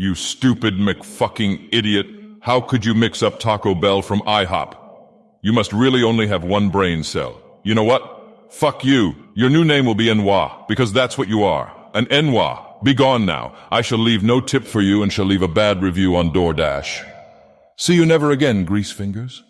You stupid McFucking idiot. How could you mix up Taco Bell from IHOP? You must really only have one brain cell. You know what? Fuck you. Your new name will be Enwa, because that's what you are. An Enwa. Be gone now. I shall leave no tip for you and shall leave a bad review on DoorDash. See you never again, grease fingers.